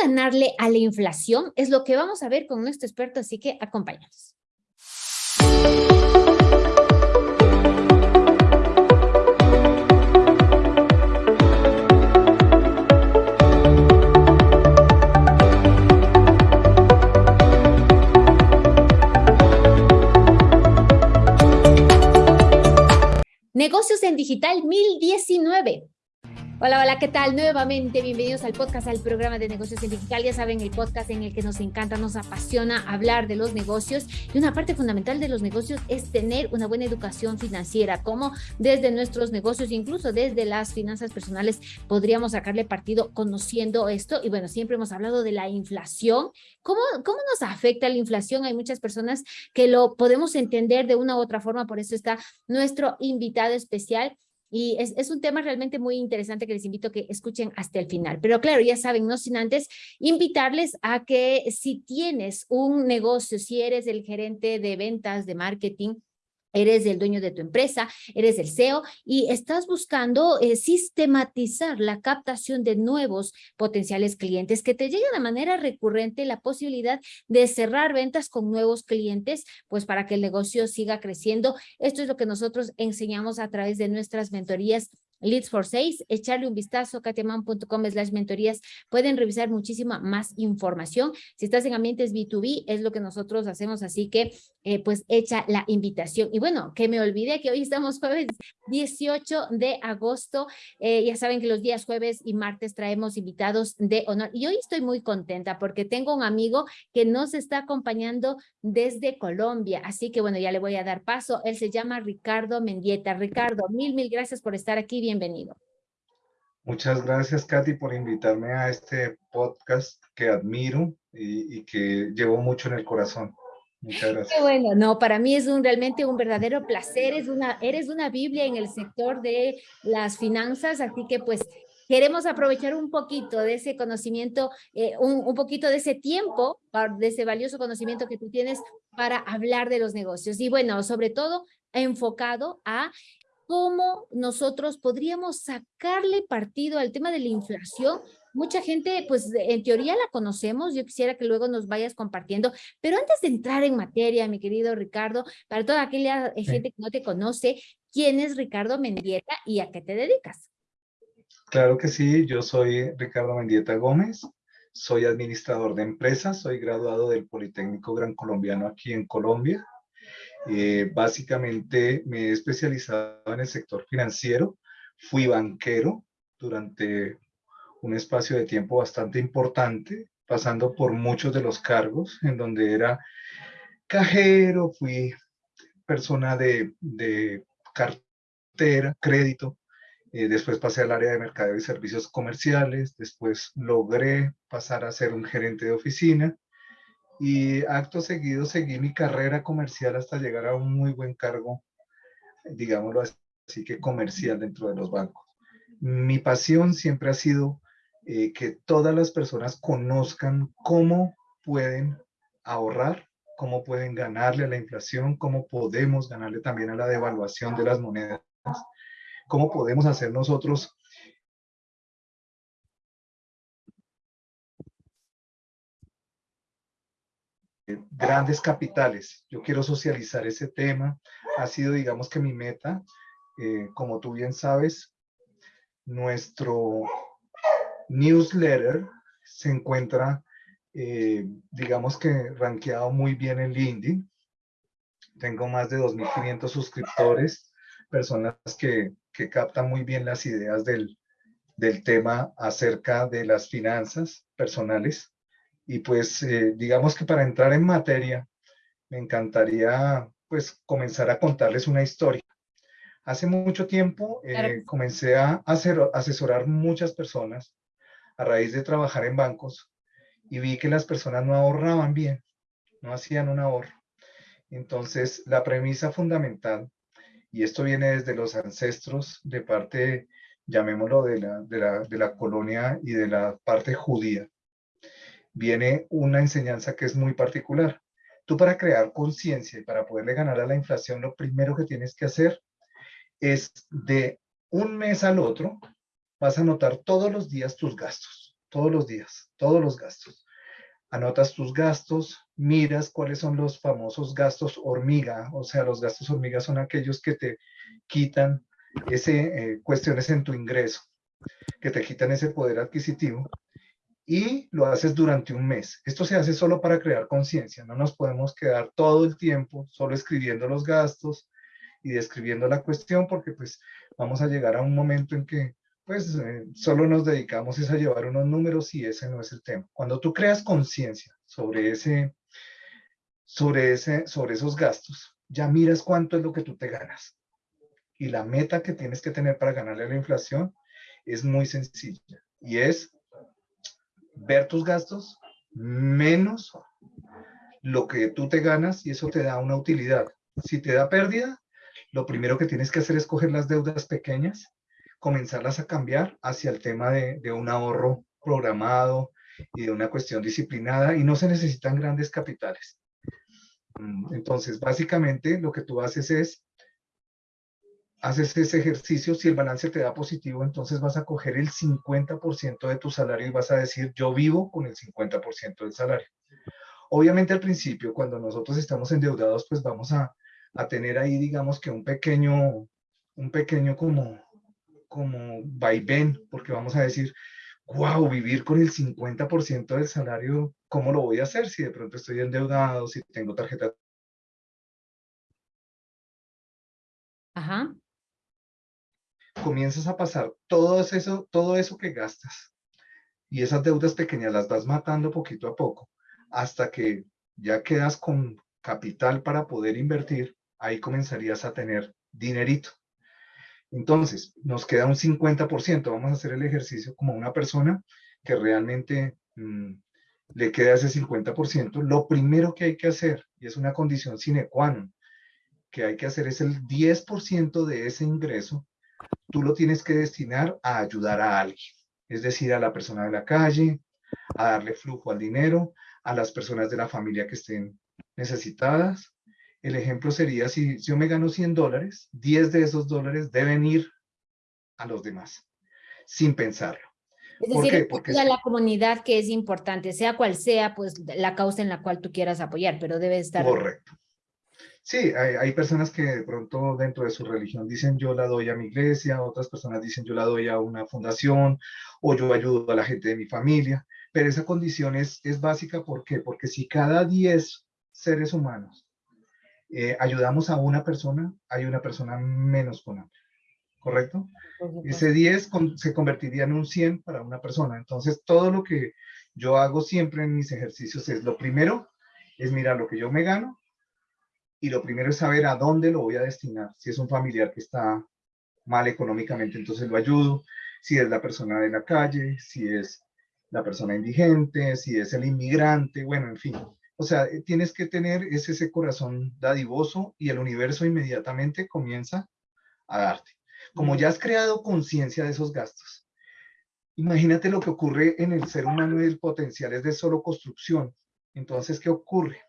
ganarle a la inflación? Es lo que vamos a ver con nuestro experto, así que acompáñanos. Negocios en Digital 1019. Hola, hola, ¿qué tal? Nuevamente, bienvenidos al podcast, al programa de negocios en digital. Ya saben, el podcast en el que nos encanta, nos apasiona hablar de los negocios. Y una parte fundamental de los negocios es tener una buena educación financiera, como desde nuestros negocios, incluso desde las finanzas personales, podríamos sacarle partido conociendo esto. Y bueno, siempre hemos hablado de la inflación. ¿Cómo, cómo nos afecta la inflación? Hay muchas personas que lo podemos entender de una u otra forma, por eso está nuestro invitado especial y es, un tema realmente muy interesante que les invito a que escuchen hasta el final. Pero claro, ya saben, no sin antes invitarles a que si tienes un negocio, si eres el gerente de ventas, de marketing, eres el dueño de tu empresa, eres el CEO y estás buscando eh, sistematizar la captación de nuevos potenciales clientes que te lleguen de manera recurrente la posibilidad de cerrar ventas con nuevos clientes, pues para que el negocio siga creciendo. Esto es lo que nosotros enseñamos a través de nuestras mentorías Leads for Sales, echarle un vistazo katiaman.com slash mentorías, pueden revisar muchísima más información. Si estás en ambientes B2B, es lo que nosotros hacemos, así que eh, pues echa la invitación. Y bueno, que me olvidé que hoy estamos jueves 18 de agosto, eh, ya saben que los días jueves y martes traemos invitados de honor. Y hoy estoy muy contenta porque tengo un amigo que nos está acompañando desde Colombia, así que bueno, ya le voy a dar paso. Él se llama Ricardo Mendieta. Ricardo, mil, mil gracias por estar aquí bienvenido. Muchas gracias, Katy, por invitarme a este podcast que admiro y, que llevo mucho en el corazón. Muchas gracias. Qué bueno, no, para mí es un, realmente un verdadero placer, es una, eres una Biblia en el sector de las finanzas, así que pues queremos aprovechar un poquito de ese conocimiento, eh, un, un, poquito de ese tiempo, de ese valioso conocimiento que tú tienes para hablar de los negocios. Y bueno, sobre todo enfocado a cómo nosotros podríamos sacarle partido al tema de la inflación. Mucha gente, pues en teoría la conocemos, yo quisiera que luego nos vayas compartiendo, pero antes de entrar en materia, mi querido Ricardo, para toda aquella gente que no te conoce, ¿quién es Ricardo Mendieta y a qué te dedicas? Claro que sí, yo soy Ricardo Mendieta Gómez, soy administrador de empresas, soy graduado del Politécnico Gran Colombiano aquí en Colombia, eh, básicamente me he especializado en el sector financiero, fui banquero durante un espacio de tiempo bastante importante, pasando por muchos de los cargos, en donde era cajero, fui persona de, cartera, crédito, eh, después pasé al área de mercadeo y servicios comerciales, después logré pasar a ser un gerente de oficina, y acto seguido seguí mi carrera comercial hasta llegar a un muy buen cargo, digámoslo así que comercial dentro de los bancos. Mi pasión siempre ha sido eh, que todas las personas conozcan cómo pueden ahorrar, cómo pueden ganarle a la inflación, cómo podemos ganarle también a la devaluación de las monedas, cómo podemos hacer nosotros grandes capitales. Yo quiero socializar ese tema. Ha sido, digamos que mi meta, eh, como tú bien sabes, nuestro newsletter se encuentra, eh, digamos que rankeado muy bien en LinkedIn. Tengo más de 2.500 suscriptores, personas que, que, captan muy bien las ideas del, del tema acerca de las finanzas personales. Y pues eh, digamos que para entrar en materia, me encantaría pues comenzar a contarles una historia. Hace mucho tiempo eh, comencé a hacer, asesorar muchas personas a raíz de trabajar en bancos y vi que las personas no ahorraban bien, no hacían un ahorro. Entonces, la premisa fundamental, y esto viene desde los ancestros de parte, llamémoslo, de la, de la, de la colonia y de la parte judía, viene una enseñanza que es muy particular. Tú para crear conciencia y para poderle ganar a la inflación, lo primero que tienes que hacer es de un mes al otro, vas a anotar todos los días tus gastos, todos los días. todos los gastos. Anotas tus gastos, miras cuáles son los famosos gastos hormiga, o sea, los gastos hormiga son aquellos que te quitan ese, eh, cuestiones en tu ingreso, que te quitan ese poder adquisitivo y lo haces durante un mes. Esto se hace solo para crear conciencia, no nos podemos quedar todo el tiempo solo escribiendo los gastos y describiendo la cuestión porque pues vamos a llegar a un momento en que pues eh, solo nos dedicamos a llevar unos números y ese no es el tema. Cuando tú creas conciencia sobre ese, sobre ese, sobre esos gastos, ya miras cuánto es lo que tú te ganas. Y la meta que tienes que tener para ganarle a la inflación es muy sencilla y es ver tus gastos menos lo que tú te ganas y eso te da una utilidad. Si te da pérdida, lo primero que tienes que hacer es coger las deudas pequeñas, comenzarlas a cambiar hacia el tema de, un ahorro programado y de una cuestión disciplinada y no se necesitan grandes capitales. Mm, entonces, básicamente lo que tú haces es haces ese ejercicio, si el balance te da positivo, entonces vas a coger el 50% de tu salario y vas a decir, yo vivo con el 50% del salario. Obviamente al principio, cuando nosotros estamos endeudados, pues vamos a, a, tener ahí, digamos que un pequeño, un pequeño como, como vaivén, porque vamos a decir, wow, vivir con el 50% del salario, ¿cómo lo voy a hacer si de pronto estoy endeudado, si tengo tarjeta? Ajá comienzas a pasar todo eso, todo eso que gastas y esas deudas pequeñas las vas matando poquito a poco hasta que ya quedas con capital para poder invertir, ahí comenzarías a tener dinerito. Entonces, nos queda un 50%, vamos a hacer el ejercicio como una persona que realmente mm, le queda ese 50%. Lo primero que hay que hacer, y es una condición sine qua non, que hay que hacer es el 10% de ese ingreso tú lo tienes que destinar a ayudar a alguien, es decir, a la persona de la calle, a darle flujo al dinero, a las personas de la familia que estén necesitadas. El ejemplo sería, si, yo me gano 100 dólares, 10 de esos dólares deben ir a los demás, sin pensarlo. Es decir, Porque a la comunidad que es importante, sea cual sea pues la causa en la cual tú quieras apoyar, pero debe estar... Correcto. Sí, hay, personas que de pronto dentro de su religión dicen yo la doy a mi iglesia, otras personas dicen yo la doy a una fundación o yo ayudo a la gente de mi familia, pero esa condición es, es básica, ¿por qué? Porque si cada 10 seres humanos eh, ayudamos a una persona, hay una persona menos con hambre, ¿correcto? Ese 10 se convertiría en un 100 para una persona. Entonces, todo lo que yo hago siempre en mis ejercicios es, lo primero es mirar lo que yo me gano, y lo primero es saber a dónde lo voy a destinar. Si es un familiar que está mal económicamente, entonces lo ayudo. Si es la persona de la calle, si es la persona indigente, si es el inmigrante, bueno, en fin. O sea, eh, tienes que tener ese, ese corazón dadivoso y el universo inmediatamente comienza a darte. Como ya has creado conciencia de esos gastos, imagínate lo que ocurre en el ser humano y el potencial es de solo construcción. Entonces, ¿qué ocurre?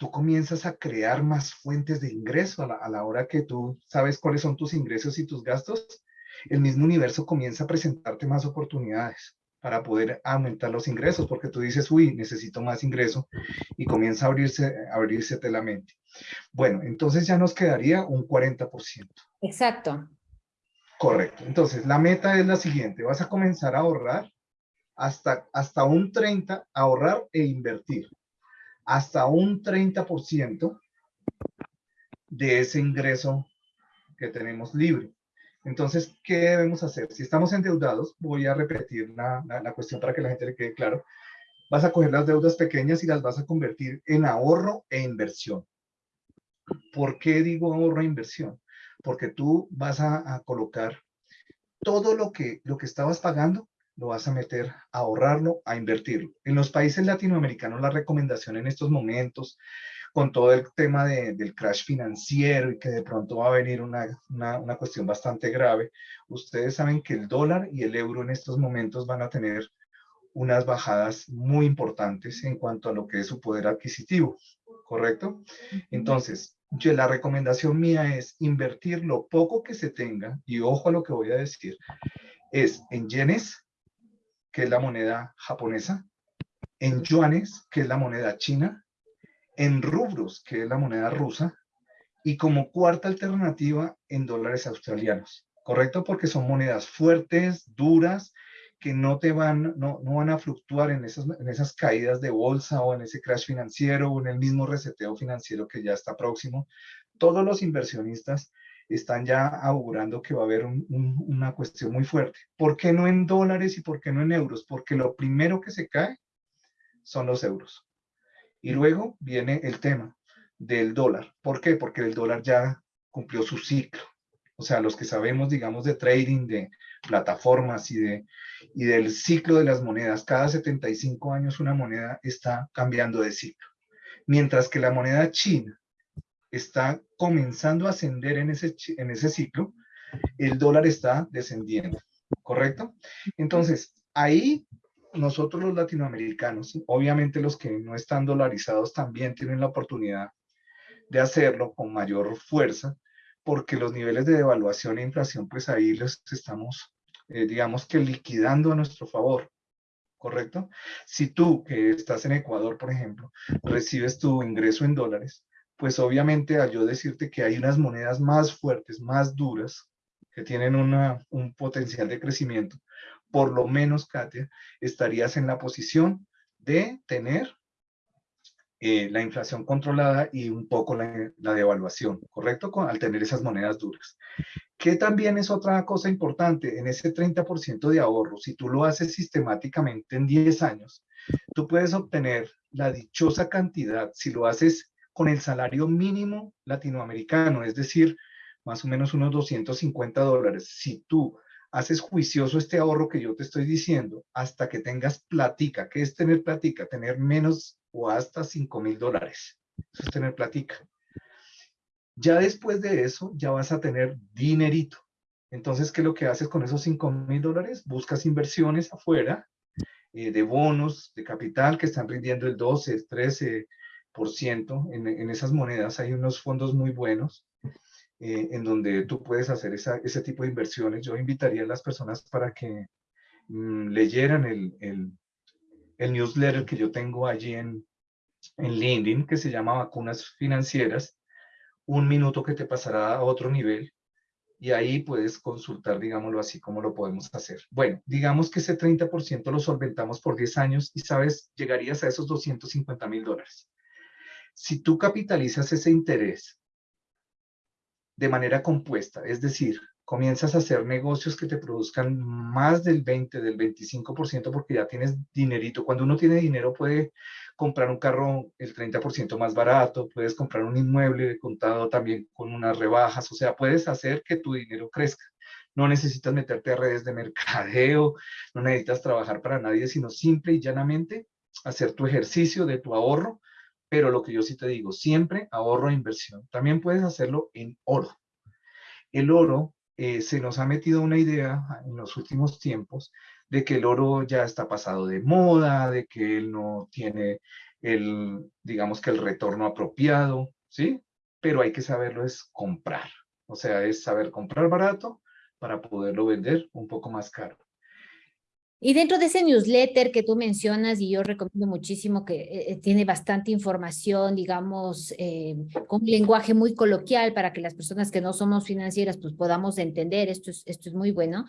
Tú comienzas a crear más fuentes de ingreso a la, hora que tú sabes cuáles son tus ingresos y tus gastos, el mismo universo comienza a presentarte más oportunidades para poder aumentar los ingresos, porque tú dices, uy, necesito más ingreso, y comienza a abrirse, a abrirse la mente. Bueno, entonces ya nos quedaría un 40%. Exacto. Correcto. Entonces, la meta es la siguiente, vas a comenzar a ahorrar hasta, hasta un 30, ahorrar e invertir hasta un 30% de ese ingreso que tenemos libre. Entonces, ¿qué debemos hacer? Si estamos endeudados, voy a repetir la, la, cuestión para que la gente le quede claro. Vas a coger las deudas pequeñas y las vas a convertir en ahorro e inversión. ¿Por qué digo ahorro e inversión? Porque tú vas a, a colocar todo lo que, lo que estabas pagando lo vas a meter a ahorrarlo, a invertirlo. En los países latinoamericanos la recomendación en estos momentos, con todo el tema del crash financiero y que de pronto va a venir una, una, cuestión bastante grave, ustedes saben que el dólar y el euro en estos momentos van a tener unas bajadas muy importantes en cuanto a lo que es su poder adquisitivo, ¿correcto? Entonces, yo, la recomendación mía es invertir lo poco que se tenga, y ojo a lo que voy a decir, es en yenes que es la moneda japonesa, en yuanes, que es la moneda china, en rubros, que es la moneda rusa, y como cuarta alternativa en dólares australianos, ¿correcto? Porque son monedas fuertes, duras, que no te van, no, no van a fluctuar en esas, en esas caídas de bolsa o en ese crash financiero o en el mismo reseteo financiero que ya está próximo. Todos los inversionistas están ya augurando que va a haber una cuestión muy fuerte. ¿Por qué no en dólares y por qué no en euros? Porque lo primero que se cae son los euros. Y luego viene el tema del dólar. ¿Por qué? Porque el dólar ya cumplió su ciclo. O sea, los que sabemos, digamos, de trading, de plataformas y, de, y del ciclo de las monedas, cada 75 años una moneda está cambiando de ciclo. Mientras que la moneda china está comenzando a ascender en ese, en ese ciclo, el dólar está descendiendo, ¿correcto? Entonces, ahí nosotros los latinoamericanos, obviamente los que no están dolarizados también tienen la oportunidad de hacerlo con mayor fuerza, porque los niveles de devaluación e inflación, pues ahí los estamos, eh, digamos que liquidando a nuestro favor, ¿correcto? Si tú, que estás en Ecuador, por ejemplo, recibes tu ingreso en dólares, pues obviamente al yo decirte que hay unas monedas más fuertes, más duras, que tienen un potencial de crecimiento, por lo menos, Katia, estarías en la posición de tener eh, la inflación controlada y un poco la, la devaluación, ¿correcto? Con, al tener esas monedas duras. Que también es otra cosa importante, en ese 30% de ahorro, si tú lo haces sistemáticamente en 10 años, tú puedes obtener la dichosa cantidad, si lo haces con el salario mínimo latinoamericano, es decir, más o menos unos 250 dólares. Si tú haces juicioso este ahorro que yo te estoy diciendo hasta que tengas platica. ¿Qué es tener platica? Tener menos o hasta 5 mil dólares. Eso es tener platica. Ya después de eso, ya vas a tener dinerito. Entonces, ¿qué es lo que haces con esos 5 mil dólares? Buscas inversiones afuera eh, de bonos, de capital que están rindiendo el 12, el 13 en, en esas monedas. Hay unos fondos muy buenos eh, en donde tú puedes hacer ese tipo de inversiones. Yo invitaría a las personas para que mm, leyeran el, el, newsletter que yo tengo allí en, en LinkedIn, que se llama Vacunas Financieras, un minuto que te pasará a otro nivel y ahí puedes consultar, digámoslo así, cómo lo podemos hacer. Bueno, digamos que ese 30% lo solventamos por 10 años y, sabes, llegarías a esos 250 mil dólares. Si tú capitalizas ese interés de manera compuesta, es decir, comienzas a hacer negocios que te produzcan más del 20, del 25% porque ya tienes dinerito. Cuando uno tiene dinero puede comprar un carro el 30% más barato, puedes comprar un inmueble contado también con unas rebajas, o sea, puedes hacer que tu dinero crezca. No necesitas meterte a redes de mercadeo, no necesitas trabajar para nadie, sino simple y llanamente hacer tu ejercicio de tu ahorro pero lo que yo sí te digo, siempre ahorro e inversión. También puedes hacerlo en oro. El oro, eh, se nos ha metido una idea en los últimos tiempos de que el oro ya está pasado de moda, de que él no tiene el, digamos que el retorno apropiado, ¿sí? Pero hay que saberlo es comprar. O sea, es saber comprar barato para poderlo vender un poco más caro. Y dentro de ese newsletter que tú mencionas, y yo recomiendo muchísimo que eh, eh, tiene bastante información, digamos, eh, con un lenguaje muy coloquial para que las personas que no somos financieras pues podamos entender, esto es, esto es muy bueno.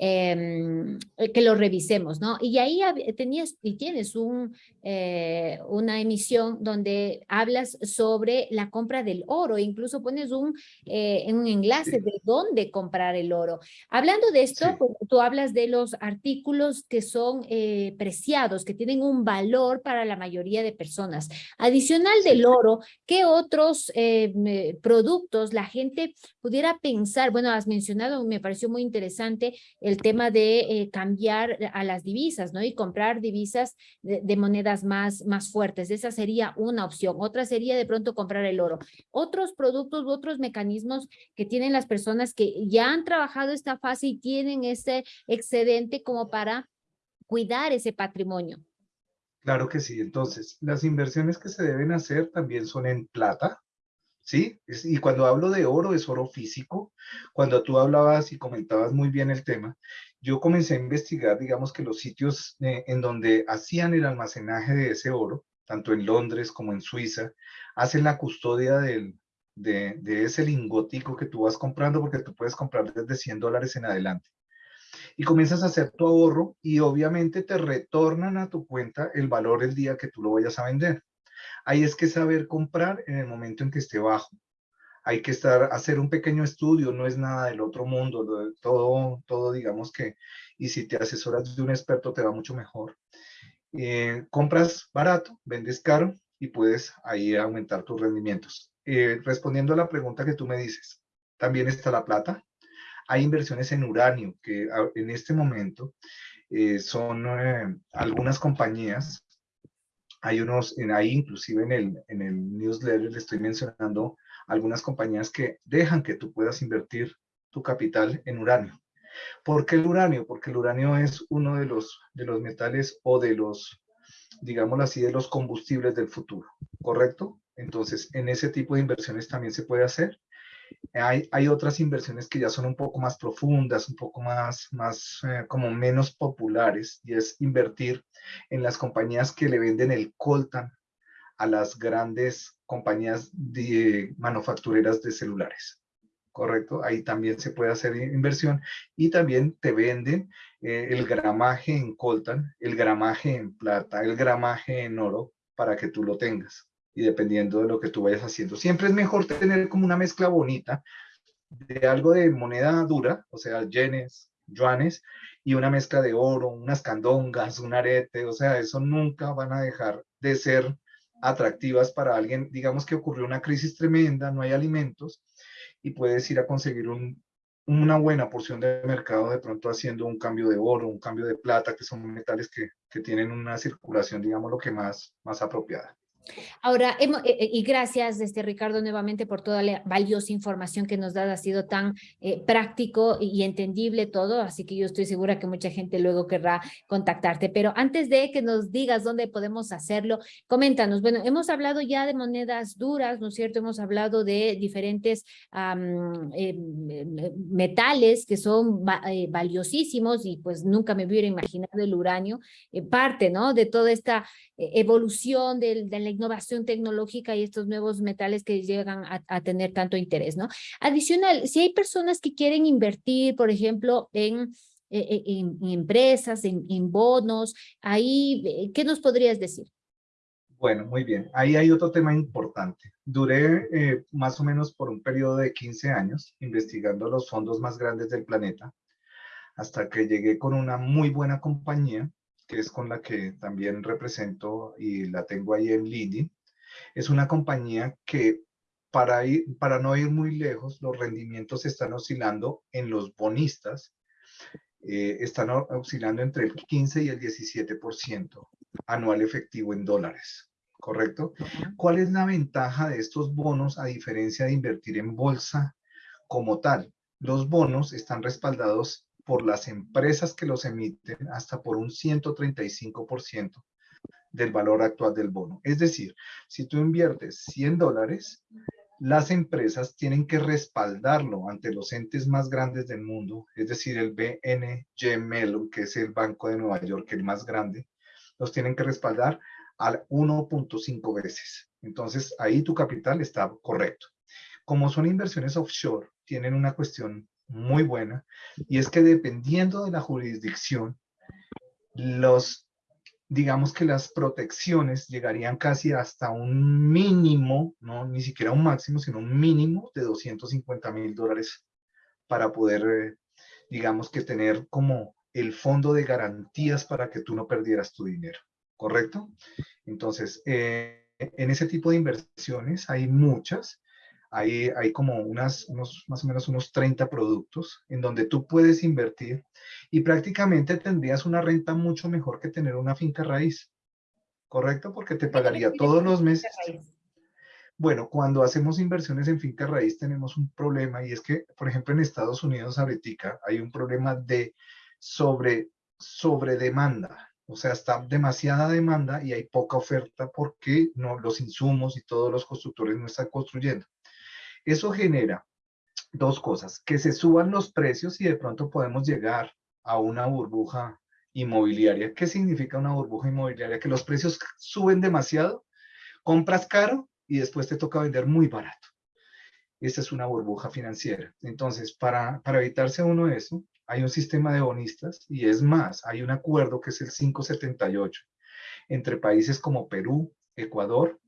Em, eh, que lo revisemos, ¿no? Y ahí tenías y tienes un, eh, una emisión donde hablas sobre la compra del oro, incluso pones un, eh, un enlace de dónde comprar el oro. Hablando de esto, pues, tú hablas de los artículos que son preciados, que tienen un valor para la mayoría de personas. Adicional del oro, ¿qué otros productos la gente pudiera pensar? Bueno, has mencionado, me pareció muy interesante, el tema de eh, cambiar a las divisas, ¿no? Y comprar divisas de, monedas más, más fuertes. Esa sería una opción. Otra sería de pronto comprar el oro. Otros productos u otros mecanismos que tienen las personas que ya han trabajado esta fase y tienen ese excedente como para cuidar ese patrimonio. Claro que sí. Entonces, las inversiones que se deben hacer también son en plata, ¿sí? Y cuando hablo de oro, es oro físico. Cuando tú hablabas y comentabas muy bien el tema, yo comencé a investigar, digamos que los sitios eh, en donde hacían el almacenaje de ese oro, tanto en Londres como en Suiza, hacen la custodia de, ese lingotico que tú vas comprando, porque tú puedes comprar desde 100 dólares en adelante. Y comienzas a hacer tu ahorro y obviamente te retornan a tu cuenta el valor el día que tú lo vayas a vender. Ahí es que saber comprar en el momento en que esté bajo hay que estar, hacer un pequeño estudio, no es nada del otro mundo, todo, todo digamos que, y si te asesoras de un experto te va mucho mejor. Eh, compras barato, vendes caro y puedes ahí aumentar tus rendimientos. Eh, respondiendo a la pregunta que tú me dices, también está la plata. Hay inversiones en uranio que en este momento eh, son algunas compañías hay unos, en ahí inclusive en el, en el newsletter le estoy mencionando algunas compañías que dejan que tú puedas invertir tu capital en uranio. ¿Por qué el uranio? Porque el uranio es uno de los, de los metales o de los, digámoslo así, de los combustibles del futuro, ¿correcto? Entonces, en ese tipo de inversiones también se puede hacer. Hay, otras inversiones que ya son un poco más profundas, un poco más, más eh, como menos populares, y es invertir en las compañías que le venden el coltan a las grandes compañías de manufactureras de celulares. ¿Correcto? Ahí también se puede hacer inversión y también te venden eh, el gramaje en coltan, el gramaje en plata, el gramaje en oro para que tú lo tengas y dependiendo de lo que tú vayas haciendo. Siempre es mejor tener como una mezcla bonita de algo de moneda dura, o sea, yenes, yuanes, y una mezcla de oro, unas candongas, un arete, o sea, eso nunca van a dejar de ser atractivas para alguien, digamos que ocurrió una crisis tremenda, no hay alimentos y puedes ir a conseguir un, una buena porción de mercado de pronto haciendo un cambio de oro, un cambio de plata, que son metales que, que tienen una circulación, digamos, lo que más, más apropiada. Ahora, eh, eh, y gracias, este, Ricardo, nuevamente por toda la valiosa información que nos da, ha sido tan eh, práctico y entendible todo, así que yo estoy segura que mucha gente luego querrá contactarte. Pero antes de que nos digas dónde podemos hacerlo, coméntanos, bueno, hemos hablado ya de monedas duras, ¿no es cierto? Hemos hablado de diferentes metales que son valiosísimos y pues nunca me hubiera imaginado el uranio, parte, ¿no? De toda esta evolución del, de la innovación tecnológica y estos nuevos metales que llegan a, tener tanto interés, ¿no? Adicional, si hay personas que quieren invertir, por ejemplo, en, e, e, empresas, en, en, bonos, ahí, eh, ¿qué nos podrías decir? Bueno, muy bien. Ahí hay otro tema importante. Duré eh, más o menos por un periodo de 15 años investigando los fondos más grandes del planeta hasta que llegué con una muy buena compañía que es con la que también represento y la tengo ahí en LinkedIn, es una compañía que para, ir, para no ir muy lejos, los rendimientos están oscilando en los bonistas, eh, están oscilando entre el 15 y el 17% anual efectivo en dólares, ¿correcto? ¿Cuál es la ventaja de estos bonos a diferencia de invertir en bolsa como tal? Los bonos están respaldados por las empresas que los emiten hasta por un 135% del valor actual del bono. Es decir, si tú inviertes 100 dólares, las empresas tienen que respaldarlo ante los entes más grandes del mundo, es decir, el BNG Mellon, que es el Banco de Nueva York, el más grande, los tienen que respaldar al 1.5 veces. Entonces, ahí tu capital está correcto. Como son inversiones offshore, tienen una cuestión muy buena, y es que dependiendo de la jurisdicción, los, digamos que las protecciones llegarían casi hasta un mínimo, no ni siquiera un máximo, sino un mínimo de 250 mil dólares para poder, eh, digamos que tener como el fondo de garantías para que tú no perdieras tu dinero, ¿correcto? Entonces, eh, en ese tipo de inversiones hay muchas, hay, hay como unas, unos, más o menos unos 30 productos en donde tú puedes invertir y prácticamente tendrías una renta mucho mejor que tener una finca raíz, ¿correcto? Porque te pagaría todos los meses. Bueno, cuando hacemos inversiones en finca raíz tenemos un problema y es que, por ejemplo, en Estados Unidos ahorita hay un problema de sobre, sobre demanda. O sea, está demasiada demanda y hay poca oferta porque no, los insumos y todos los constructores no están construyendo. Eso genera dos cosas, que se suban los precios y de pronto podemos llegar a una burbuja inmobiliaria. ¿Qué significa una burbuja inmobiliaria? Que los precios suben demasiado, compras caro y después te toca vender muy barato. Esta es una burbuja financiera. Entonces, para, para evitarse uno eso, hay un sistema de bonistas y es más, hay un acuerdo que es el 578 entre países como Perú, Ecuador,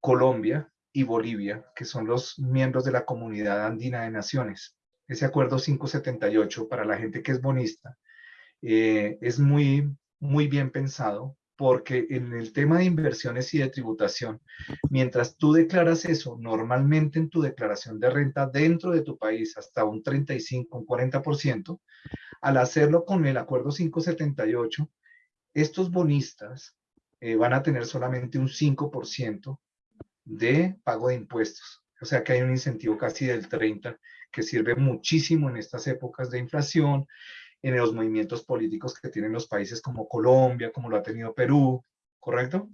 Colombia y Bolivia, que son los miembros de la Comunidad Andina de Naciones. Ese acuerdo 578, para la gente que es bonista, eh, es muy, muy bien pensado porque en el tema de inversiones y de tributación, mientras tú declaras eso, normalmente en tu declaración de renta dentro de tu país hasta un 35, un 40%, al hacerlo con el acuerdo 578, estos bonistas eh, van a tener solamente un 5% de pago de impuestos. O sea que hay un incentivo casi del 30% que sirve muchísimo en estas épocas de inflación, en los movimientos políticos que tienen los países como Colombia, como lo ha tenido Perú, ¿correcto?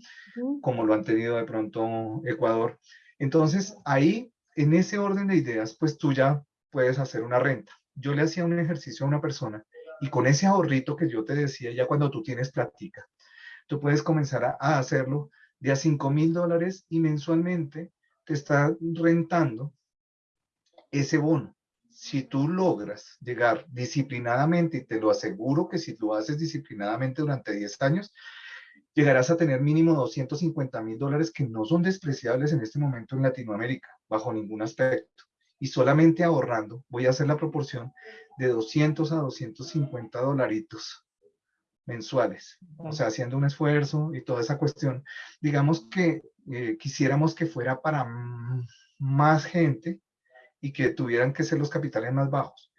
Como lo han tenido de pronto Ecuador. Entonces, ahí, en ese orden de ideas, pues tú ya puedes hacer una renta. Yo le hacía un ejercicio a una persona y con ese ahorrito que yo te decía, ya cuando tú tienes práctica, tú puedes comenzar a, a hacerlo de a 5 mil dólares y mensualmente te está rentando ese bono si tú logras llegar disciplinadamente, y te lo aseguro que si lo haces disciplinadamente durante 10 años, llegarás a tener mínimo 250 mil dólares que no son despreciables en este momento en Latinoamérica, bajo ningún aspecto. Y solamente ahorrando, voy a hacer la proporción de 200 a 250 dolaritos mensuales. O sea, haciendo un esfuerzo y toda esa cuestión. Digamos que eh, quisiéramos que fuera para más gente, y que tuvieran que ser los capitales más bajos.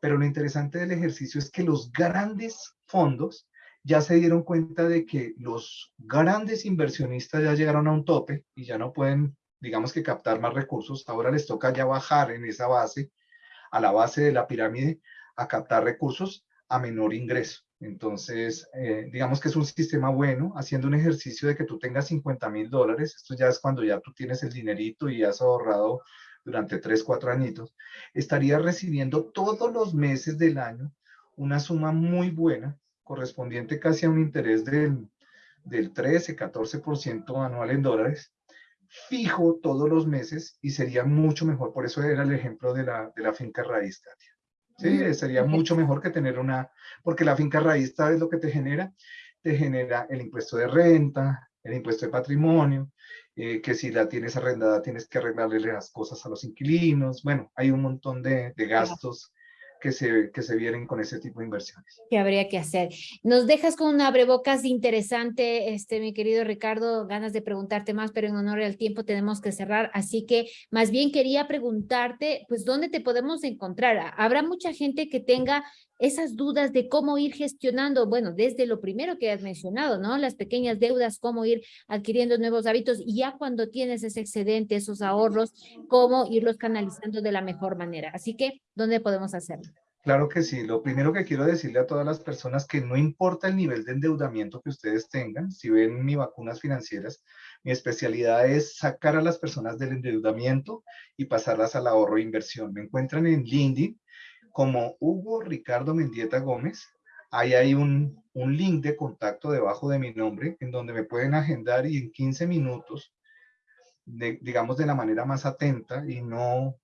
Pero lo interesante del ejercicio es que los grandes fondos ya se dieron cuenta de que los grandes inversionistas ya llegaron a un tope y ya no pueden, digamos que captar más recursos. Ahora les toca ya bajar en esa base, a la base de la pirámide, a captar recursos a menor ingreso. Entonces, eh, digamos que es un sistema bueno, haciendo un ejercicio de que tú tengas 50 mil dólares. Esto ya es cuando ya tú tienes el dinerito y has ahorrado durante tres, cuatro añitos, estaría recibiendo todos los meses del año una suma muy buena, correspondiente casi a un interés del, del 13, 14% anual en dólares, fijo todos los meses y sería mucho mejor. Por eso era el ejemplo de la, de la finca raíz, Katia. Sí, sería mucho mejor que tener una, porque la finca raíz, ¿sabes lo que te genera? Te genera el impuesto de renta, el impuesto de patrimonio, eh, que si la tienes arrendada tienes que arreglarle las cosas a los inquilinos. Bueno, hay un montón de, de gastos que se, que se vienen con ese tipo de inversiones. Que habría que hacer. Nos dejas con una abrebocas interesante, este, mi querido Ricardo, ganas de preguntarte más, pero en honor al tiempo tenemos que cerrar, así que más bien quería preguntarte, pues, ¿dónde te podemos encontrar? Habrá mucha gente que tenga esas dudas de cómo ir gestionando, bueno, desde lo primero que has mencionado, ¿no? Las pequeñas deudas, cómo ir adquiriendo nuevos hábitos y ya cuando tienes ese excedente, esos ahorros, cómo irlos canalizando de la mejor manera. Así que, ¿dónde podemos hacerlo? Claro que sí. Lo primero que quiero decirle a todas las personas que no importa el nivel de endeudamiento que ustedes tengan, si ven mi vacunas financieras, mi especialidad es sacar a las personas del endeudamiento y pasarlas al ahorro e inversión. Me encuentran en LinkedIn como Hugo Ricardo Mendieta Gómez. Ahí hay un, un link de contacto debajo de mi nombre en donde me pueden agendar y en 15 minutos, digamos de la manera más atenta y no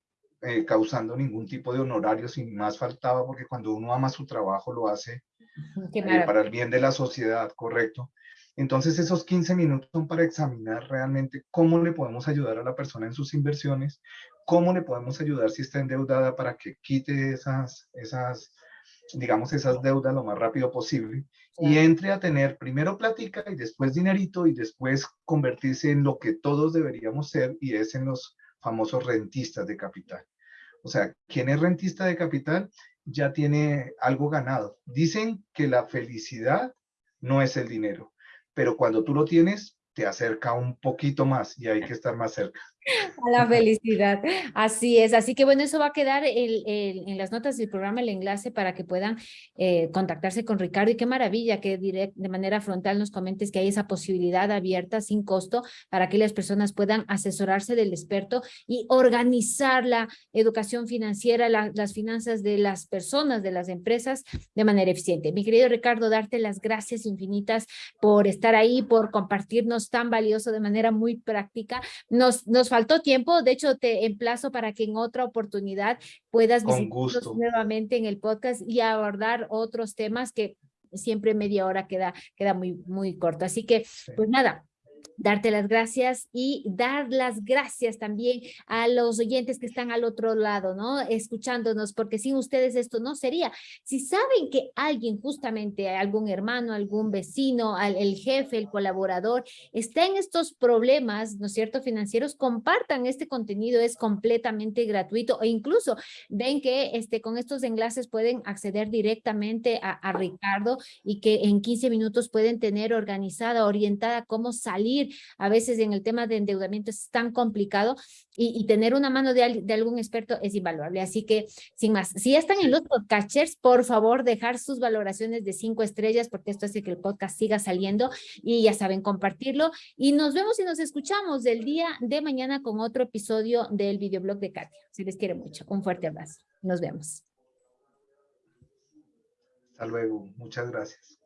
eh, causando ningún tipo de honorario, sin más faltaba, porque cuando uno ama su trabajo lo hace eh, para el bien de la sociedad, correcto. Entonces esos 15 minutos son para examinar realmente cómo le podemos ayudar a la persona en sus inversiones, cómo le podemos ayudar si está endeudada para que quite esas, esas digamos, esas deudas lo más rápido posible y entre a tener primero plática y después dinerito y después convertirse en lo que todos deberíamos ser y es en los famosos rentistas de capital. O sea, ¿quién es rentista de capital? Ya tiene algo ganado. Dicen que la felicidad no es el dinero, pero cuando tú lo tienes, te acerca un poquito más y hay que estar más cerca. A la felicidad. Así es. Así que bueno, eso va a quedar en las notas del programa, el enlace para que puedan eh, contactarse con Ricardo. Y qué maravilla que de manera frontal nos comentes que hay esa posibilidad abierta sin costo para que las personas puedan asesorarse del experto y organizar la educación financiera, las finanzas de las personas, de las empresas de manera eficiente. Mi querido Ricardo, darte las gracias infinitas por estar ahí, por compartirnos tan valioso de manera muy práctica. Nos, nos faltó tiempo, de hecho te emplazo para que en otra oportunidad puedas visitarnos nuevamente en el podcast y abordar otros temas que siempre media hora queda, queda muy, muy corto. Así que, pues nada, darte las gracias y dar las gracias también a los oyentes que están al otro lado, ¿no? Escuchándonos, porque sin ustedes esto no sería. Si saben que alguien, justamente algún hermano, algún vecino, el jefe, el colaborador, está en estos problemas, ¿no es cierto?, financieros, compartan este contenido, es completamente gratuito e incluso ven que este, con estos enlaces pueden acceder directamente a, a Ricardo y que en 15 minutos pueden tener organizada, orientada cómo salir a veces en el tema de endeudamiento es tan complicado y, tener una mano de, de, algún experto es invaluable. Así que, sin más, si ya están en los podcasters, por favor, dejar sus valoraciones de cinco estrellas, porque esto hace que el podcast siga saliendo y ya saben compartirlo. Y nos vemos y nos escuchamos el día de mañana con otro episodio del videoblog de Katia. Se les quiere mucho. Un fuerte abrazo. Nos vemos. Hasta luego. Muchas gracias.